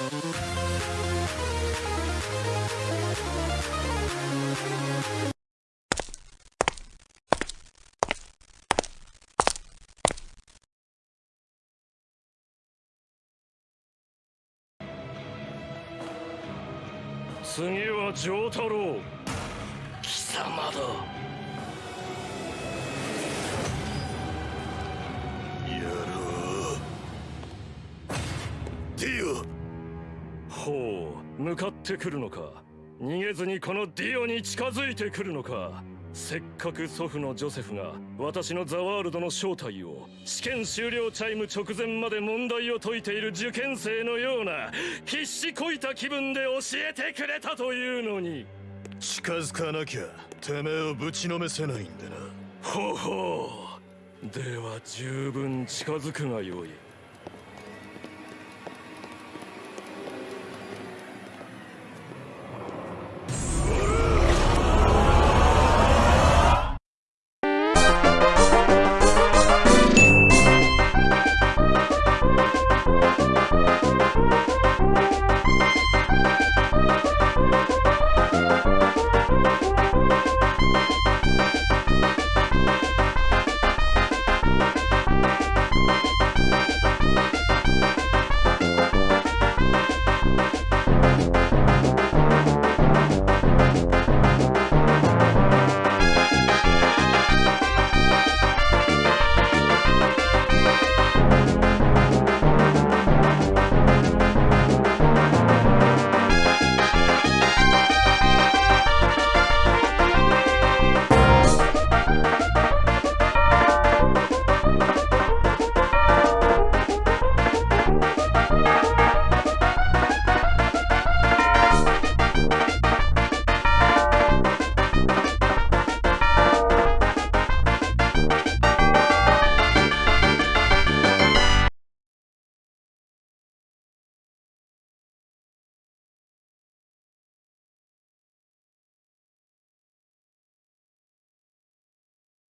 次は丈太郎。貴様だ。ほう向かってくるのか。逃げずにこのディオに近づいてくるのか。せっかく祖父のジョセフが私のザワールドの正体を試験終了チャイム直前まで問題を解いている受験生のような必死こいた気分で教えてくれたというのに。近づかなきゃてめえをぶちのめせないんでな。ほほう。では十分近づくがよい